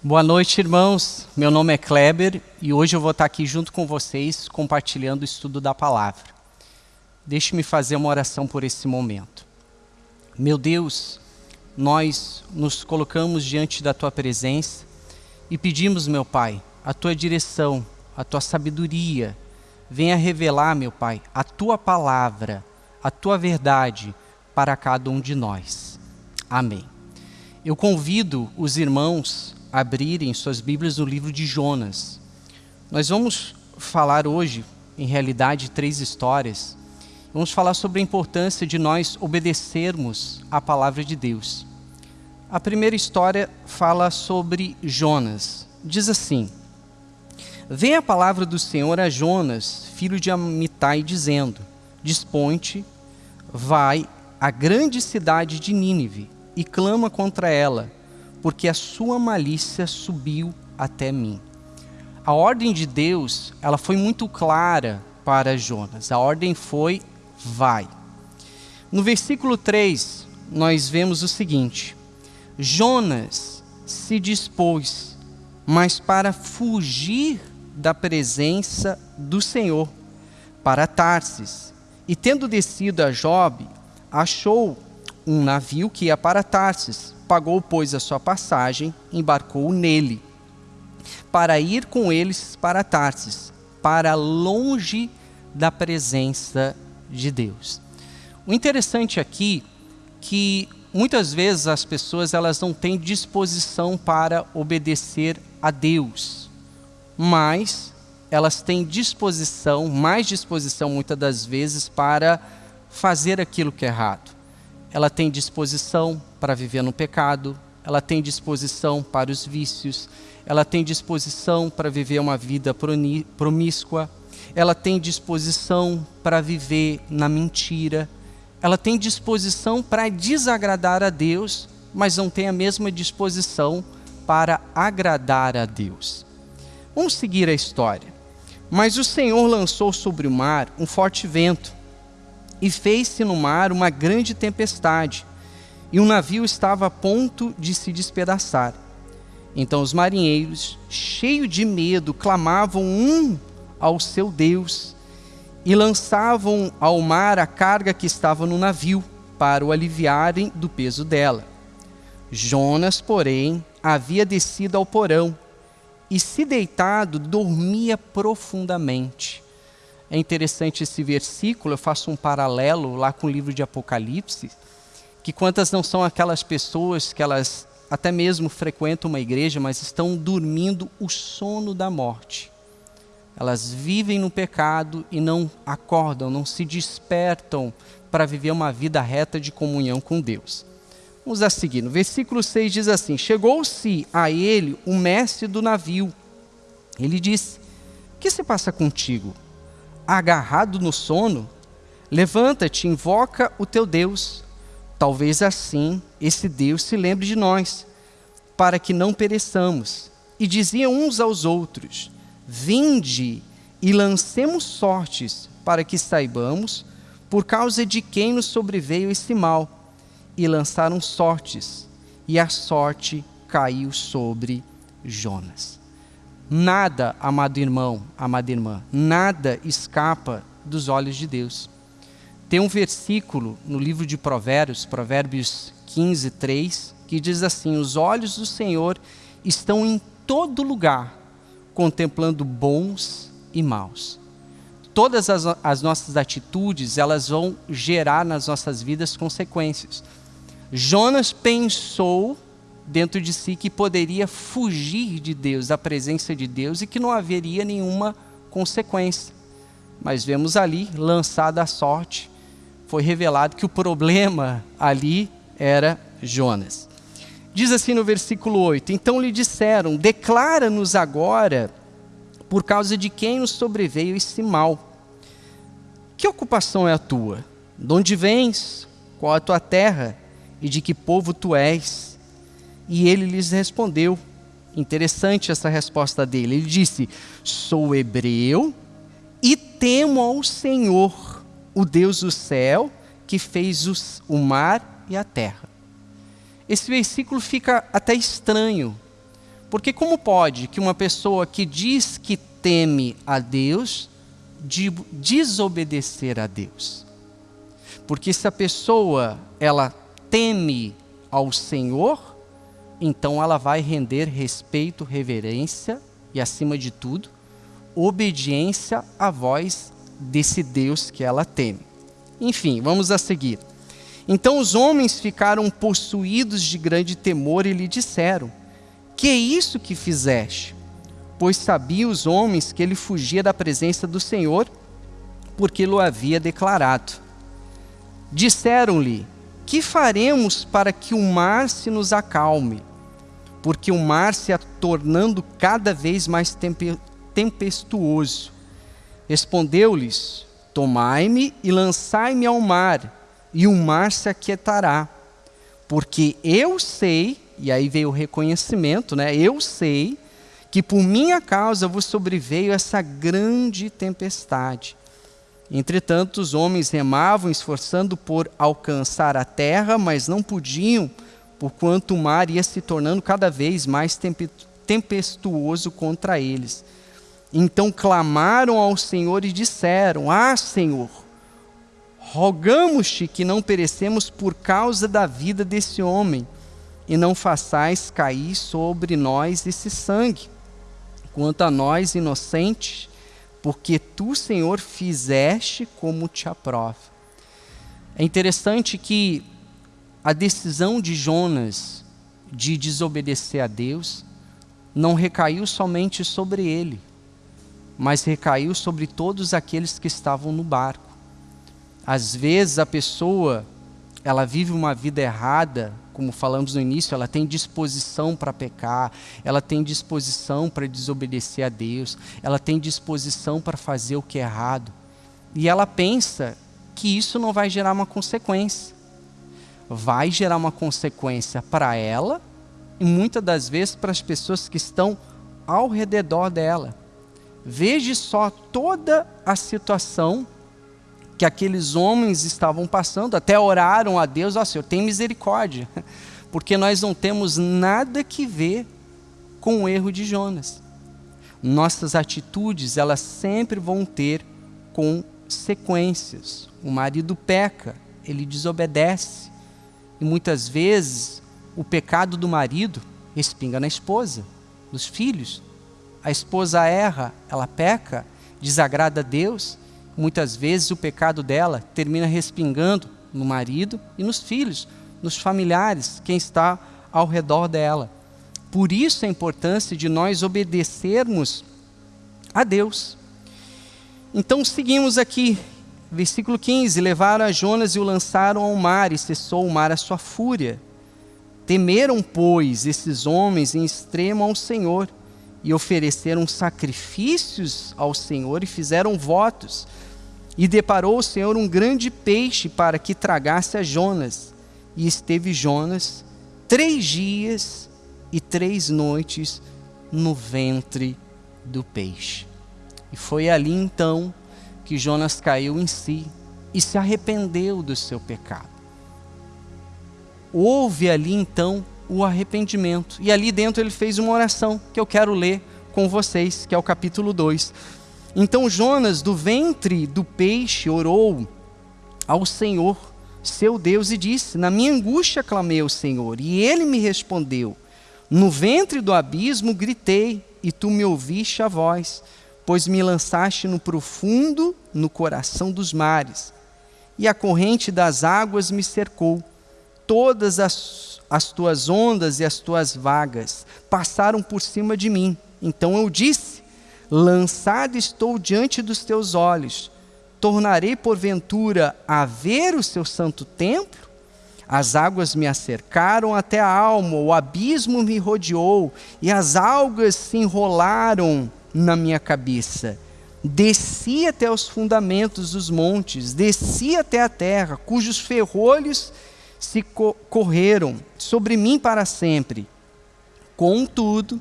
Boa noite, irmãos. Meu nome é Kleber e hoje eu vou estar aqui junto com vocês compartilhando o estudo da palavra. Deixe-me fazer uma oração por esse momento. Meu Deus, nós nos colocamos diante da tua presença e pedimos, meu Pai, a tua direção, a tua sabedoria. Venha revelar, meu Pai, a tua palavra, a tua verdade para cada um de nós. Amém. Eu convido os irmãos abrirem suas Bíblias no livro de Jonas. Nós vamos falar hoje, em realidade, três histórias. Vamos falar sobre a importância de nós obedecermos à palavra de Deus. A primeira história fala sobre Jonas. Diz assim: Vem a palavra do Senhor a Jonas, filho de Amitai, dizendo: Dispõe-te, vai à grande cidade de Nínive e clama contra ela porque a sua malícia subiu até mim. A ordem de Deus, ela foi muito clara para Jonas. A ordem foi: vai. No versículo 3, nós vemos o seguinte: Jonas se dispôs, mas para fugir da presença do Senhor, para Tarsis. E tendo descido a Job, achou um navio que ia para Tarsis pagou, pois, a sua passagem, embarcou nele, para ir com eles para Tarsis, para longe da presença de Deus. O interessante aqui que muitas vezes as pessoas elas não têm disposição para obedecer a Deus, mas elas têm disposição, mais disposição muitas das vezes para fazer aquilo que é errado ela tem disposição para viver no pecado, ela tem disposição para os vícios, ela tem disposição para viver uma vida promíscua, ela tem disposição para viver na mentira, ela tem disposição para desagradar a Deus, mas não tem a mesma disposição para agradar a Deus. Vamos seguir a história. Mas o Senhor lançou sobre o mar um forte vento, e fez-se no mar uma grande tempestade, e o navio estava a ponto de se despedaçar. Então os marinheiros, cheios de medo, clamavam um ao seu Deus e lançavam ao mar a carga que estava no navio, para o aliviarem do peso dela. Jonas, porém, havia descido ao porão e, se deitado, dormia profundamente. É interessante esse versículo, eu faço um paralelo lá com o livro de Apocalipse, que quantas não são aquelas pessoas que elas até mesmo frequentam uma igreja, mas estão dormindo o sono da morte. Elas vivem no pecado e não acordam, não se despertam para viver uma vida reta de comunhão com Deus. Vamos a seguir. No versículo 6 diz assim: Chegou-se a ele o mestre do navio. Ele disse: O que se passa contigo? Agarrado no sono, levanta-te, invoca o teu Deus. Talvez assim esse Deus se lembre de nós, para que não pereçamos. E diziam uns aos outros: Vinde e lancemos sortes, para que saibamos por causa de quem nos sobreveio esse mal. E lançaram sortes, e a sorte caiu sobre Jonas. Nada, amado irmão, amada irmã, nada escapa dos olhos de Deus. Tem um versículo no livro de Provérbios, Provérbios 15, 3, que diz assim: Os olhos do Senhor estão em todo lugar, contemplando bons e maus. Todas as, as nossas atitudes, elas vão gerar nas nossas vidas consequências. Jonas pensou dentro de si que poderia fugir de Deus, da presença de Deus e que não haveria nenhuma consequência. Mas vemos ali, lançada a sorte, foi revelado que o problema ali era Jonas. Diz assim no versículo 8: Então lhe disseram: Declara-nos agora por causa de quem nos sobreveio esse mal. Que ocupação é a tua? De onde vens? Qual a tua terra? E de que povo tu és? E ele lhes respondeu. Interessante essa resposta dele. Ele disse: Sou hebreu e temo ao Senhor, o Deus do céu, que fez os, o mar e a terra. Esse versículo fica até estranho, Porque como pode que uma pessoa que diz que teme a Deus de desobedecer a Deus? Porque se a pessoa ela teme ao Senhor, então ela vai render respeito, reverência e acima de tudo, obediência à voz desse Deus que ela teme. Enfim, vamos a seguir. Então os homens ficaram possuídos de grande temor e lhe disseram: Que é isso que fizeste? Pois sabiam os homens que ele fugia da presença do Senhor, porque lo havia declarado. Disseram-lhe: Que faremos para que o mar se nos acalme? Porque o mar se é tornando cada vez mais tempestuoso. Respondeu-lhes: Tomai-me e lançai-me ao mar, e o mar se aquietará. Porque eu sei, e aí veio o reconhecimento, né? Eu sei que por minha causa vos sobreveio essa grande tempestade. Entretanto, os homens remavam, esforçando por alcançar a terra, mas não podiam, porquanto o mar ia se tornando cada vez mais tempestuoso contra eles. Então clamaram ao Senhor e disseram: Ah, Senhor, rogamos-te que não perecemos por causa da vida desse homem, e não façais cair sobre nós esse sangue. Quanto a nós, inocentes, porque tu, Senhor, fizeste como te aprove. É interessante que a decisão de Jonas de desobedecer a Deus não recaiu somente sobre ele, mas recaiu sobre todos aqueles que estavam no barco. Às vezes a pessoa, ela vive uma vida errada, como falamos no início, ela tem disposição para pecar, ela tem disposição para desobedecer a Deus, ela tem disposição para fazer o que é errado. E ela pensa que isso não vai gerar uma consequência. Vai gerar uma consequência para ela e muitas das vezes para as pessoas que estão ao redor dela. Veja só toda a situação que aqueles homens estavam passando, até oraram a Deus, ó Senhor, tem misericórdia, porque nós não temos nada que ver com o erro de Jonas. Nossas atitudes, elas sempre vão ter consequências. O marido peca, ele desobedece, e muitas vezes o pecado do marido respinga na esposa, nos filhos. A esposa erra, ela peca, desagrada a Deus, muitas vezes o pecado dela termina respingando no marido e nos filhos, nos familiares, quem está ao redor dela. Por isso a importância de nós obedecermos a Deus. Então seguimos aqui, versículo 15: Levaram a Jonas e o lançaram ao mar, e cessou o mar a sua fúria. Temeram, pois, esses homens em extremo ao Senhor, e ofereceram sacrifícios ao Senhor e fizeram votos. E deparou o Senhor um grande peixe para que tragasse a Jonas. E esteve Jonas três dias e três noites no ventre do peixe. E foi ali então que Jonas caiu em si e se arrependeu do seu pecado. Houve ali então o arrependimento. E ali dentro ele fez uma oração que eu quero ler com vocês, que é o capítulo 2. Então Jonas, do ventre do peixe, orou ao Senhor, seu Deus, e disse: Na minha angústia clamei ao Senhor, e ele me respondeu. No ventre do abismo gritei, e tu me ouviste a voz, pois me lançaste no profundo, no coração dos mares, e a corrente das águas me cercou. Todas as, as tuas ondas e as tuas vagas passaram por cima de mim. Então eu disse: lançado estou diante dos teus olhos. Tornarei porventura a ver o seu santo templo? As águas me acercaram até a alma, o abismo me rodeou e as algas se enrolaram na minha cabeça. Desci até os fundamentos dos montes, desci até a terra, cujos ferrolhos se co correram sobre mim para sempre. Contudo,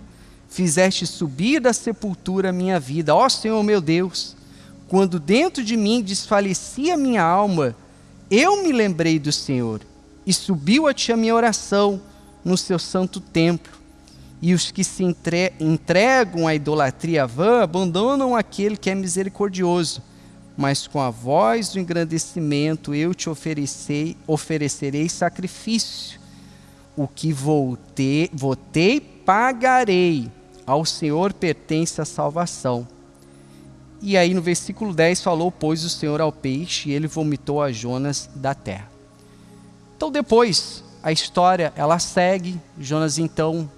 fizeste subir da sepultura a minha vida. Ó Senhor meu Deus, quando dentro de mim desfalecia minha alma, eu me lembrei do Senhor e subiu a ti a minha oração no seu santo templo. E os que se entre entregam à idolatria vã abandonam aquele que é misericordioso. Mas com a voz do engrandecimento eu te oferecei, oferecerei sacrifício. O que voltei, votei, pagarei. Ao Senhor pertence a salvação. E aí no versículo 10 falou: Pois o Senhor ao peixe, e ele vomitou a Jonas da terra. Então depois, a história ela segue. Jonas então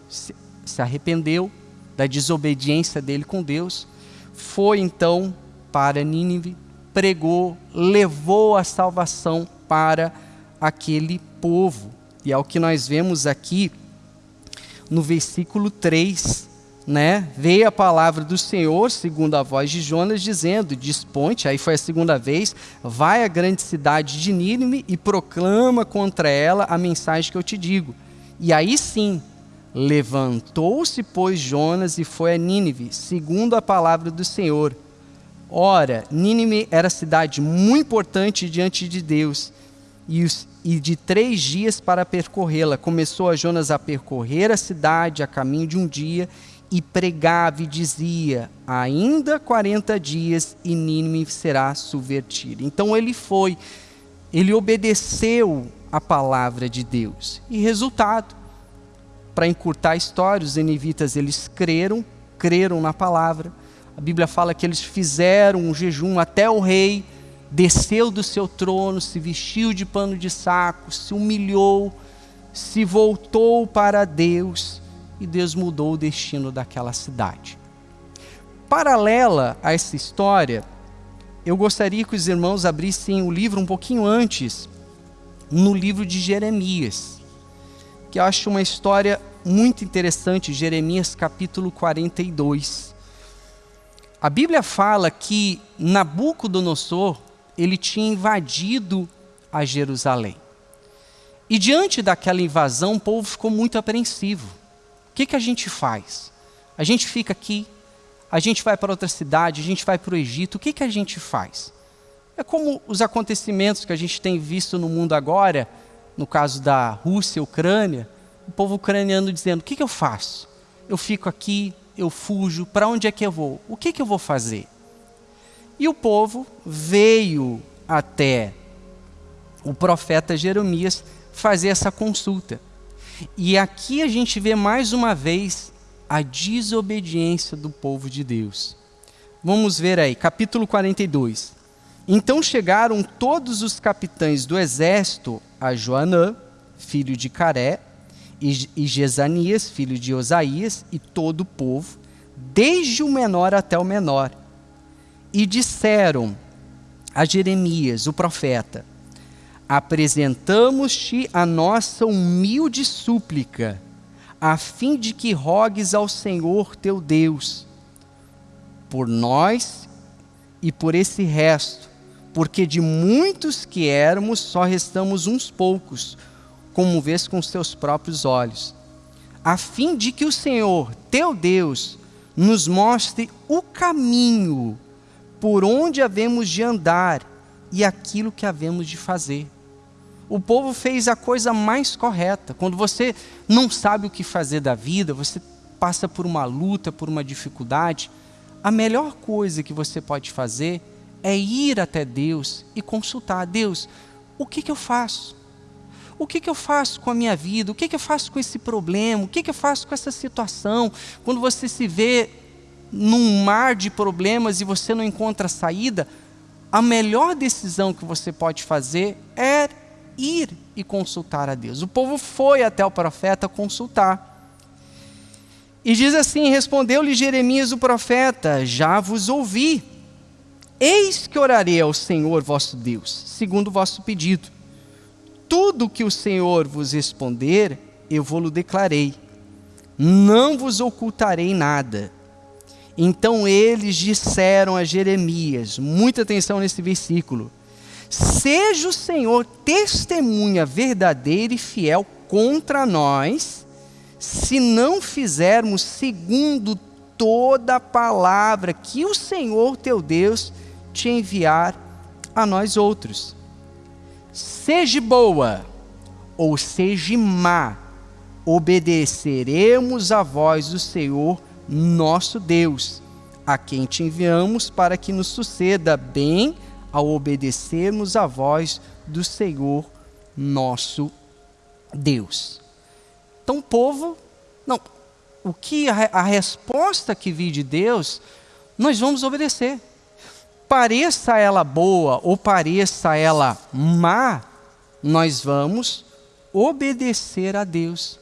se, arrependeu da desobediência dele com Deus, foi então para Nínive, pregou, levou a salvação para aquele povo. E é o que nós vemos aqui no versículo 3 né, veio a palavra do Senhor, segundo a voz de Jonas, dizendo: Desponte, aí foi a segunda vez, vai à grande cidade de Nínive e proclama contra ela a mensagem que eu te digo. E aí sim, levantou-se, pois, Jonas e foi a Nínive, segundo a palavra do Senhor. Ora, Nínive era cidade muito importante diante de Deus, e, os, e de três dias para percorrê-la. Começou a Jonas a percorrer a cidade a caminho de um dia, e pregava e dizia: ainda 40 dias e Nínive será subvertida. Então ele foi, ele obedeceu a palavra de Deus. E resultado, para encurtar a história, os ninivitas eles creram, creram na palavra. A Bíblia fala que eles fizeram um jejum até o rei desceu do seu trono, se vestiu de pano de saco, se humilhou, se voltou para Deus e Deus mudou o destino daquela cidade. Paralela a essa história, eu gostaria que os irmãos abrissem o livro um pouquinho antes, no livro de Jeremias, que eu acho uma história muito interessante, Jeremias capítulo 42. A Bíblia fala que Nabucodonosor, ele tinha invadido a Jerusalém. E diante daquela invasão, o povo ficou muito apreensivo que, que a gente faz? A gente fica aqui, a gente vai para outra cidade, a gente vai para o Egito, o que, que a gente faz? É como os acontecimentos que a gente tem visto no mundo agora, no caso da Rússia, Ucrânia, o povo ucraniano dizendo: o que, que eu faço? Eu fico aqui, eu fujo, para onde é que eu vou? O que, que eu vou fazer? E o povo veio até o profeta Jeremias fazer essa consulta. E aqui a gente vê mais uma vez a desobediência do povo de Deus. Vamos ver aí, capítulo 42. Então chegaram todos os capitães do exército a Joanã, filho de Caré, e Jezanias, filho de Osaías, e todo o povo, desde o menor até o menor. E disseram a Jeremias, o profeta: apresentamos-te a nossa humilde súplica, a fim de que rogues ao Senhor teu Deus, por nós e por esse resto, porque de muitos que éramos, só restamos uns poucos, como vês com os teus próprios olhos, a fim de que o Senhor, teu Deus, nos mostre o caminho por onde havemos de andar e aquilo que havemos de fazer o povo fez a coisa mais correta. Quando você não sabe o que fazer da vida, você passa por uma luta, por uma dificuldade, a melhor coisa que você pode fazer é ir até Deus e consultar: Deus, o que, que eu faço? O que, que eu faço com a minha vida? O que, que eu faço com esse problema? O que, que eu faço com essa situação? Quando você se vê num mar de problemas e você não encontra saída, a melhor decisão que você pode fazer é ir e consultar a Deus. O povo foi até o profeta consultar. E diz assim: Respondeu-lhe Jeremias o profeta: Já vos ouvi. Eis que orarei ao Senhor vosso Deus, segundo o vosso pedido. Tudo que o Senhor vos responder, eu vou-lo declarei. Não vos ocultarei nada. Então eles disseram a Jeremias, muita atenção nesse versículo: Seja o Senhor testemunha verdadeira e fiel contra nós, se não fizermos segundo toda a palavra que o Senhor teu Deus te enviar a nós outros. Seja boa ou seja má, obedeceremos a voz do Senhor nosso Deus, a quem te enviamos para que nos suceda bem ao obedecermos a voz do Senhor nosso Deus. Então, povo, não, o que a, a resposta que vi de Deus, nós vamos obedecer. Pareça ela boa ou pareça ela má, nós vamos obedecer a Deus.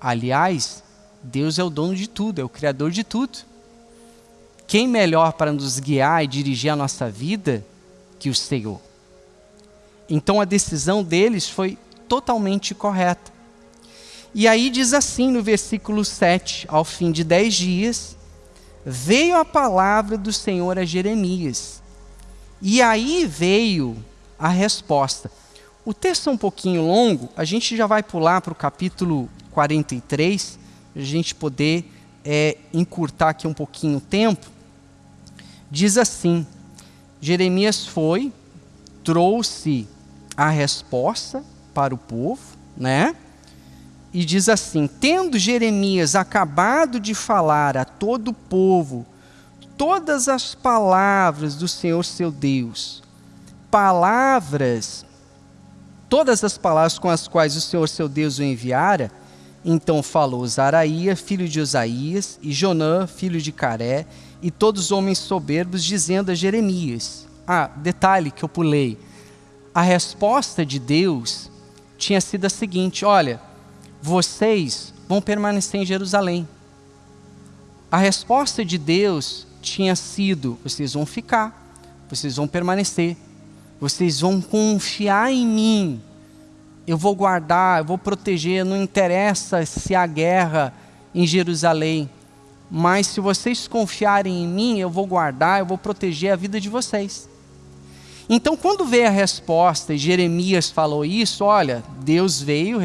Aliás, Deus é o dono de tudo, é o criador de tudo. Quem melhor para nos guiar e dirigir a nossa vida que o Senhor? Então a decisão deles foi totalmente correta. E aí diz assim no versículo 7: Ao fim de dez dias, veio a palavra do Senhor a Jeremias. E aí veio a resposta. O texto é um pouquinho longo, a gente já vai pular para o capítulo 43, para a gente poder é, encurtar aqui um pouquinho o tempo. Diz assim: Jeremias foi, trouxe a resposta para o povo, né? E diz assim: Tendo Jeremias acabado de falar a todo o povo todas as palavras do Senhor seu Deus, palavras todas as palavras com as quais o Senhor seu Deus o enviara, então falou Zaraía, filho de Osaías, e Jonã, filho de Caré, e todos os homens soberbos, dizendo a Jeremias. Ah, detalhe que eu pulei. A resposta de Deus tinha sido a seguinte: olha, vocês vão permanecer em Jerusalém. A resposta de Deus tinha sido: vocês vão ficar, vocês vão permanecer. Vocês vão confiar em mim. Eu vou guardar, eu vou proteger. Não interessa se há guerra em Jerusalém. Mas se vocês confiarem em mim, eu vou guardar, eu vou proteger a vida de vocês. Então, quando veio a resposta e Jeremias falou isso, olha, Deus veio,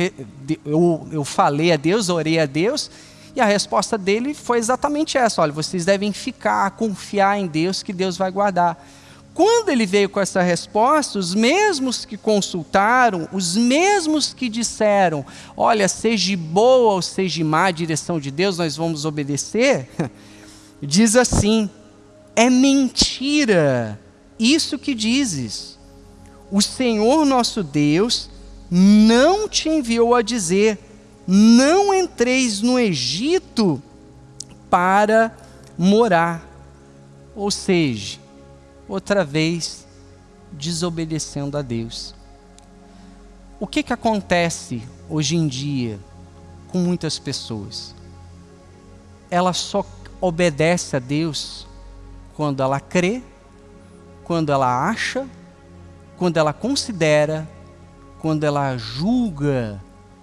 eu, falei a Deus, orei a Deus, e a resposta dele foi exatamente essa: olha, vocês devem ficar, confiar em Deus, que Deus vai guardar. Quando ele veio com essa resposta, os mesmos que consultaram, os mesmos que disseram: Olha, seja boa ou seja má a direção de Deus, nós vamos obedecer, diz assim: É mentira isso que dizes. O Senhor nosso Deus não te enviou a dizer: Não entreis no Egito para morar. Ou seja, outra vez desobedecendo a Deus. O que, que acontece hoje em dia com muitas pessoas? Ela só obedece a Deus quando ela crê, quando ela acha, quando ela considera, quando ela julga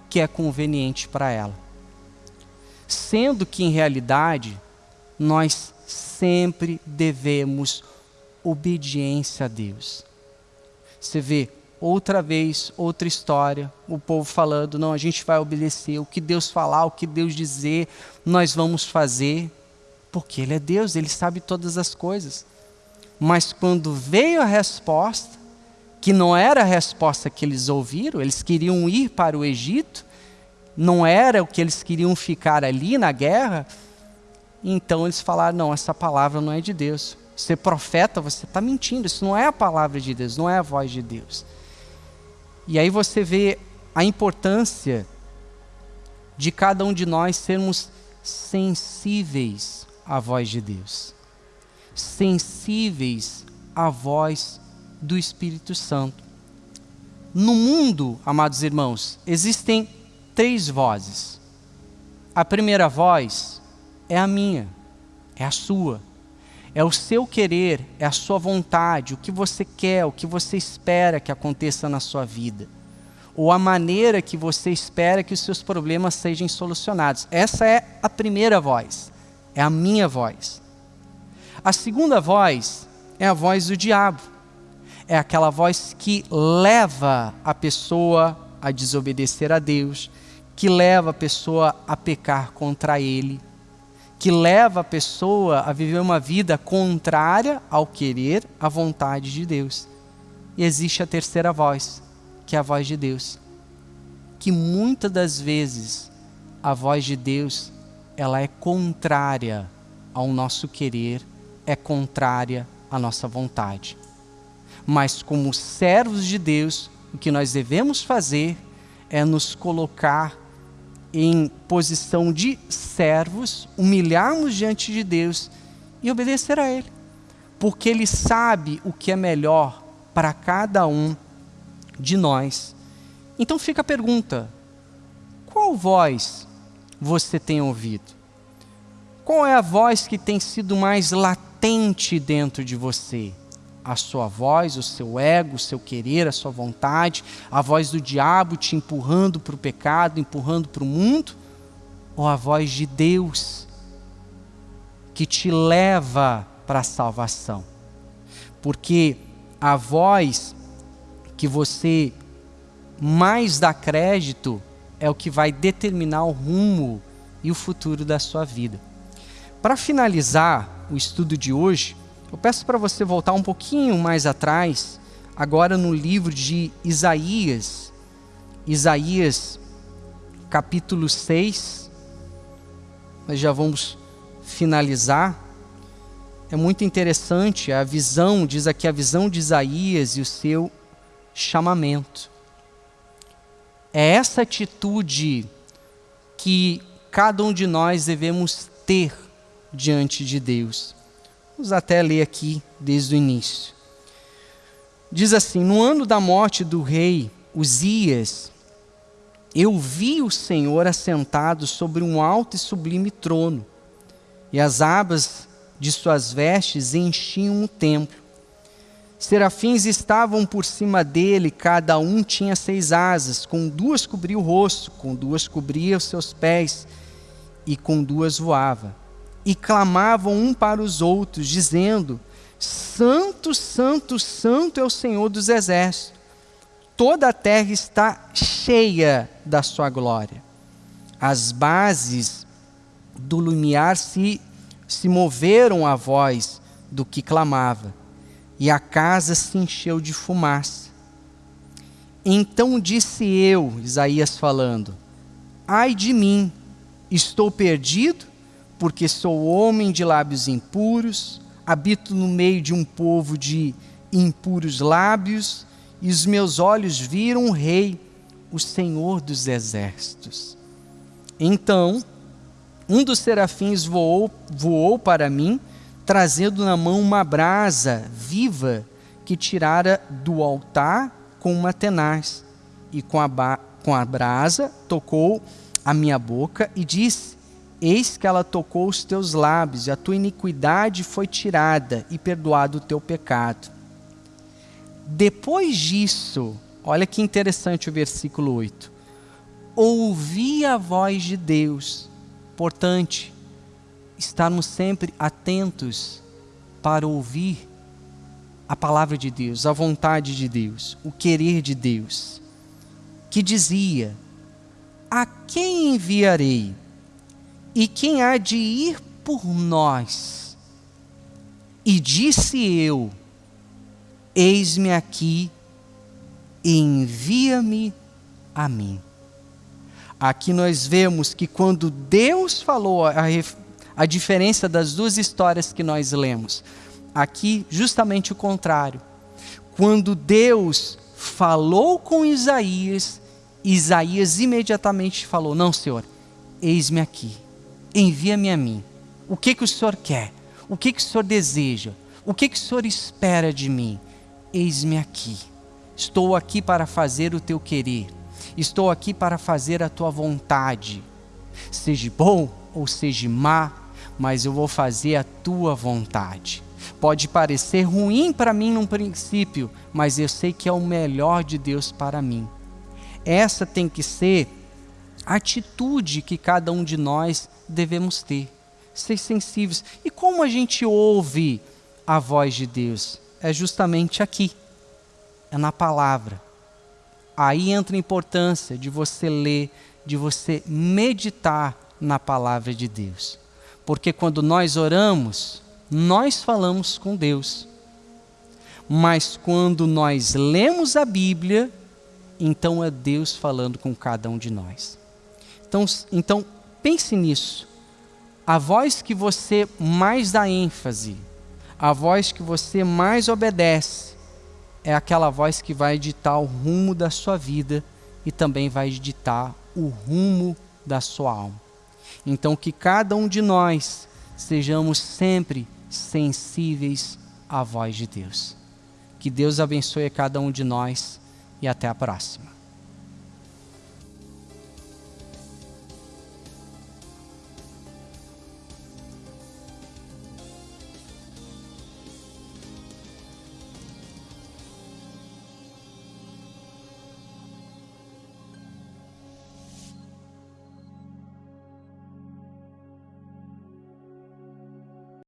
que é conveniente para ela. Sendo que, em realidade, nós sempre devemos obediência a Deus. Você vê outra vez, outra história, o povo falando: não, a gente vai obedecer, o que Deus falar, o que Deus dizer, nós vamos fazer, porque Ele é Deus, Ele sabe todas as coisas. Mas quando veio a resposta, que não era a resposta que eles ouviram, eles queriam ir para o Egito, não era o que eles queriam ficar ali na guerra, então eles falaram: não, essa palavra não é de Deus ser profeta, você está mentindo. Isso não é a palavra de Deus, não é a voz de Deus. E aí você vê a importância de cada um de nós sermos sensíveis à voz de Deus, sensíveis à voz do Espírito Santo. No mundo, amados irmãos, existem três vozes. A primeira voz é a minha, é a sua é o seu querer, é a sua vontade, o que você quer, o que você espera que aconteça na sua vida. Ou a maneira que você espera que os seus problemas sejam solucionados. Essa é a primeira voz, é a minha voz. A segunda voz é a voz do diabo. É aquela voz que leva a pessoa a desobedecer a Deus, que leva a pessoa a pecar contra ele que leva a pessoa a viver uma vida contrária ao querer, à vontade de Deus. E existe a terceira voz, que é a voz de Deus, que muitas das vezes a voz de Deus, ela é contrária ao nosso querer, é contrária à nossa vontade. Mas como servos de Deus, o que nós devemos fazer é nos colocar em posição de servos, humilharmos diante de Deus e obedecer a Ele. Porque Ele sabe o que é melhor para cada um de nós. Então fica a pergunta: qual voz você tem ouvido? Qual é a voz que tem sido mais latente dentro de você? A sua voz, o seu ego, o seu querer, a sua vontade, a voz do diabo te empurrando para o pecado, empurrando para o mundo? Ou a voz de Deus que te leva para a salvação? Porque a voz que você mais dá crédito é o que vai determinar o rumo e o futuro da sua vida. Para finalizar o estudo de hoje, eu peço para você voltar um pouquinho mais atrás, agora no livro de Isaías, Isaías capítulo 6. Nós já vamos finalizar. É muito interessante a visão, diz aqui a visão de Isaías e o seu chamamento. É essa atitude que cada um de nós devemos ter diante de Deus. Vamos até ler aqui desde o início. Diz assim: No ano da morte do rei Uzias, eu vi o Senhor assentado sobre um alto e sublime trono, e as abas de suas vestes enchiam o templo. Serafins estavam por cima dele, cada um tinha seis asas, com duas cobria o rosto, com duas cobria os seus pés, e com duas voava. E clamavam um para os outros, dizendo: Santo, Santo, Santo é o Senhor dos Exércitos. Toda a terra está cheia da sua glória. As bases do lumiar se, se moveram à voz do que clamava e a casa se encheu de fumaça. Então disse eu, Isaías falando: Ai de mim, estou perdido, porque sou homem de lábios impuros, habito no meio de um povo de impuros lábios, e os meus olhos viram o Rei, o Senhor dos exércitos. Então, um dos serafins voou, voou para mim trazendo na mão uma brasa viva que tirara do altar com uma tenaz. E com a, com a brasa tocou a minha boca e disse: Eis que ela tocou os teus lábios, e a tua iniquidade foi tirada, e perdoado o teu pecado. Depois disso, olha que interessante o versículo 8. Ouvi a voz de Deus. Importante, estarmos sempre atentos para ouvir a palavra de Deus, a vontade de Deus, o querer de Deus, que dizia: A quem enviarei? E quem há de ir por nós? E disse eu: Eis-me aqui, envia-me a mim. Aqui nós vemos que quando Deus falou a, a diferença das duas histórias que nós lemos. Aqui, justamente o contrário. Quando Deus falou com Isaías, Isaías imediatamente falou: Não, Senhor, eis-me aqui, envia-me a mim. O que, que o Senhor quer? O que, que o Senhor deseja? O que, que o Senhor espera de mim? Eis-me aqui. Estou aqui para fazer o teu querer. Estou aqui para fazer a tua vontade. Seja bom ou seja má, mas eu vou fazer a tua vontade. Pode parecer ruim para mim num princípio, mas eu sei que é o melhor de Deus para mim. Essa tem que ser atitude que cada um de nós devemos ter, ser sensíveis. E como a gente ouve a voz de Deus? É justamente aqui, é na palavra. Aí entra a importância de você ler, de você meditar na palavra de Deus. Porque quando nós oramos, nós falamos com Deus. Mas quando nós lemos a Bíblia, então é Deus falando com cada um de nós. Então, então pense nisso. A voz que você mais dá ênfase, a voz que você mais obedece, é aquela voz que vai ditar o rumo da sua vida e também vai ditar o rumo da sua alma. Então, que cada um de nós sejamos sempre sensíveis à voz de Deus. Que Deus abençoe cada um de nós e até a próxima.